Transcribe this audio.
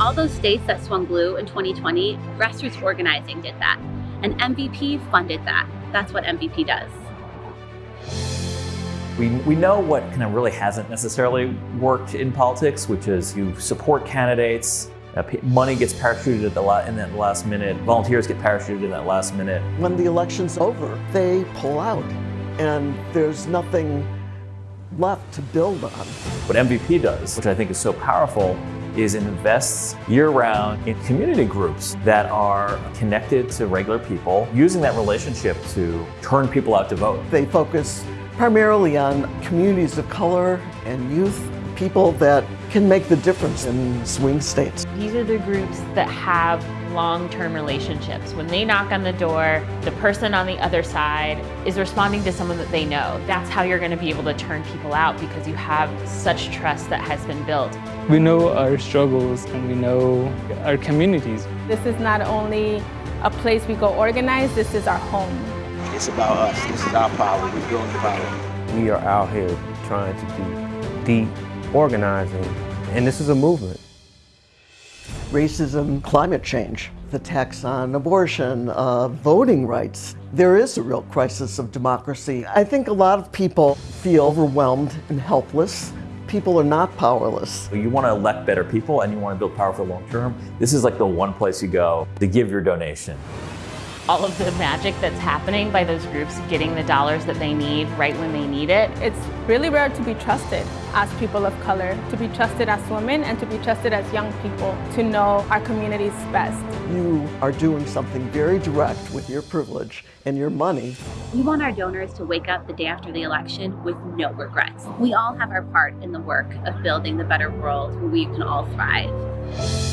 All those states that swung blue in 2020, grassroots organizing did that. And MVP funded that. That's what MVP does. We, we know what kind of really hasn't necessarily worked in politics, which is you support candidates, uh, money gets parachuted at the la- in that last minute, volunteers get parachuted in that last minute. When the election's over, they pull out, and there's nothing left to build on. What MVP does, which I think is so powerful, is invests year-round in community groups that are connected to regular people, using that relationship to turn people out to vote. They focus primarily on communities of color and youth, people that can make the difference in swing states. These are the groups that have long-term relationships. When they knock on the door, the person on the other side is responding to someone that they know. That's how you're going to be able to turn people out because you have such trust that has been built. We know our struggles and we know our communities. This is not only a place we go organize, this is our home. It's about us. This is our power. We're building power. We are out here trying to do deep organizing, and this is a movement racism, climate change, the tax on abortion, uh, voting rights. There is a real crisis of democracy. I think a lot of people feel overwhelmed and helpless. People are not powerless. You want to elect better people and you want to build power for the long term. This is like the one place you go to give your donation all of the magic that's happening by those groups getting the dollars that they need right when they need it. It's really rare to be trusted as people of color, to be trusted as women, and to be trusted as young people, to know our communities best. You are doing something very direct with your privilege and your money. We want our donors to wake up the day after the election with no regrets. We all have our part in the work of building the better world where we can all thrive.